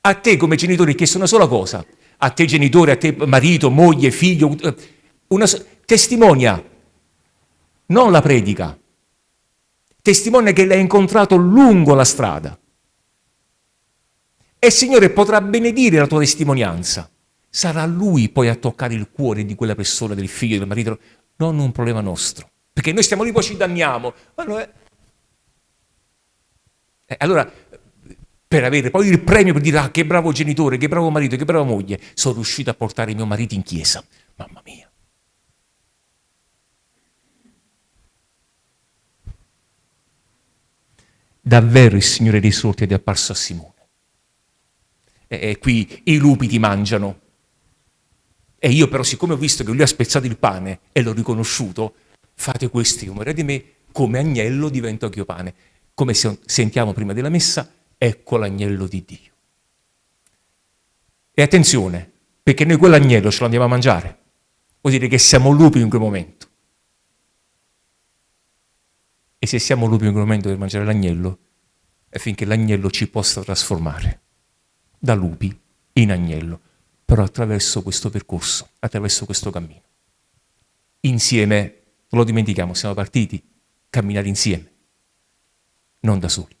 Speaker 1: A te come genitore è chiesto una sola cosa, a te genitore, a te marito, moglie, figlio, una, testimonia, non la predica. Testimonia che l'hai incontrato lungo la strada. E il Signore potrà benedire la tua testimonianza. Sarà Lui poi a toccare il cuore di quella persona, del figlio, del marito, non un problema nostro. Perché noi stiamo lì, poi ci danniamo. È... Eh, allora, per avere poi il premio per dire, ah, che bravo genitore, che bravo marito, che brava moglie, sono riuscito a portare mio marito in chiesa. Mamma mia. Davvero il Signore dei sorti è apparso a Simone eh, qui i lupi ti mangiano. E io però, siccome ho visto che lui ha spezzato il pane e l'ho riconosciuto, fate questo in memoria di me, come agnello divento anch'io pane. Come sentiamo prima della messa, ecco l'agnello di Dio. E attenzione, perché noi quell'agnello ce lo andiamo a mangiare. Vuol dire che siamo lupi in quel momento. E se siamo lupi in quel momento per mangiare l'agnello, è finché l'agnello ci possa trasformare da lupi in agnello, però attraverso questo percorso, attraverso questo cammino. Insieme, non lo dimentichiamo, siamo partiti, camminare insieme, non da soli.